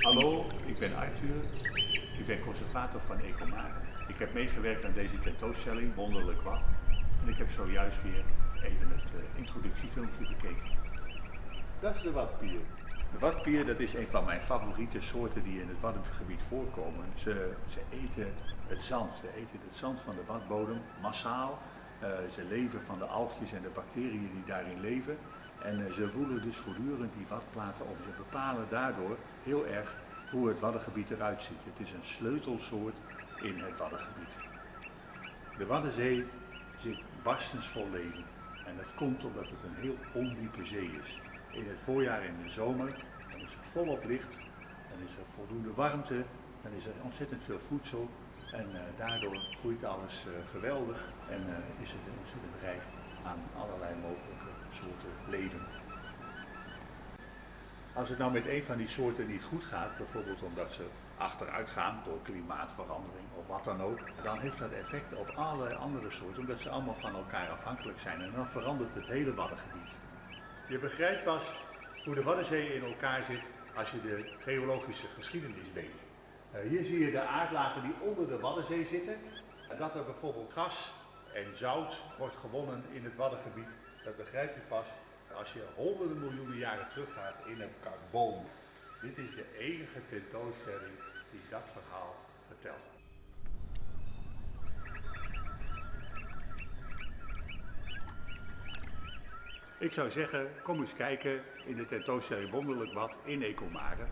Hallo, ik ben Arthur. Ik ben conservator van Ecomare. Ik heb meegewerkt aan deze tentoonstelling Wonderlijk Wat. En ik heb zojuist weer even het uh, introductiefilmpje bekeken. Dat is de watpier. De watpier dat is een van mijn favoriete soorten die in het Waddengebied voorkomen. Ze, ze eten het zand. Ze eten het zand van de watbodem massaal. Uh, ze leven van de algjes en de bacteriën die daarin leven. En uh, ze voelen dus voortdurend die watplaten op. Ze bepalen daardoor heel erg hoe het Waddengebied eruit ziet. Het is een sleutelsoort in het Waddengebied. De Waddenzee zit barstensvol leven. En dat komt omdat het een heel ondiepe zee is. In het voorjaar en de zomer dan is er volop licht, dan is er voldoende warmte, dan is er ontzettend veel voedsel. En uh, daardoor groeit alles uh, geweldig en uh, is het ontzettend rijk aan allerlei mogelijke soorten leven. Als het nou met een van die soorten niet goed gaat, bijvoorbeeld omdat ze achteruit gaan door klimaatverandering of wat dan ook, dan heeft dat effect op allerlei andere soorten, omdat ze allemaal van elkaar afhankelijk zijn. En dan verandert het hele Waddengebied. Je begrijpt pas hoe de Waddenzee in elkaar zit als je de geologische geschiedenis weet. Uh, hier zie je de aardlagen die onder de Waddenzee zitten. Dat er bijvoorbeeld gas en zout wordt gewonnen in het Waddengebied, dat begrijp je pas als je honderden miljoenen jaren teruggaat in het carboon. Dit is de enige tentoonstelling die dat verhaal vertelt. Ik zou zeggen, kom eens kijken in de tentoonstelling Wonderlijk Wat in Ecomare.